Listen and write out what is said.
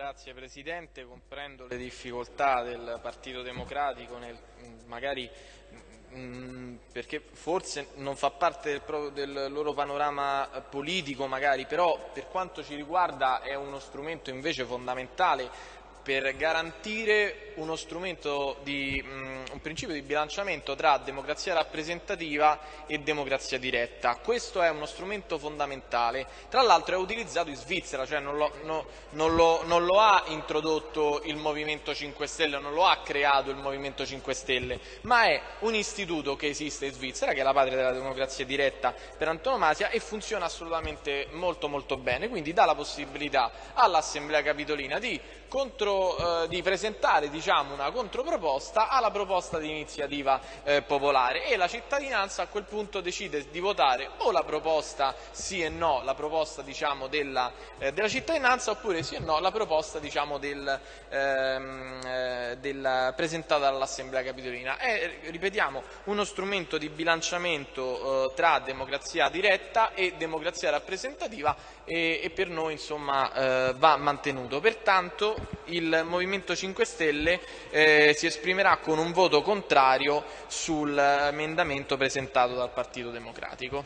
Grazie Presidente, comprendo le difficoltà del Partito Democratico, nel, magari mm, perché forse non fa parte del, del, loro panorama politico, magari, però per quanto ci riguarda è uno strumento invece fondamentale per garantire uno strumento di, um, un principio di bilanciamento tra democrazia rappresentativa e democrazia diretta. Questo è uno strumento fondamentale. Tra l'altro è utilizzato in Svizzera, cioè non lo, no, non, lo, non lo, ha introdotto il Movimento 5 Stelle, non lo ha creato il Movimento 5 Stelle, ma è un istituto che esiste in Svizzera, che è la patria della democrazia diretta per antonomasia e funziona assolutamente molto molto bene, quindi dà la possibilità all'Assemblea Capitolina di contro, eh, di presentare diciamo, una controproposta alla proposta di iniziativa eh, popolare e la cittadinanza a quel punto decide di votare o la proposta sì e no, la proposta diciamo, della, eh, della, cittadinanza oppure sì e no la proposta diciamo, del, ehm, eh, del, presentata dall'Assemblea Capitolina. È, ripetiamo, uno strumento di bilanciamento eh, tra democrazia diretta e democrazia rappresentativa e, e per noi insomma, eh, va mantenuto. Pertanto il Movimento 5 Stelle eh, si esprimerà con un voto contrario sull'emendamento presentato dal Partito Democratico.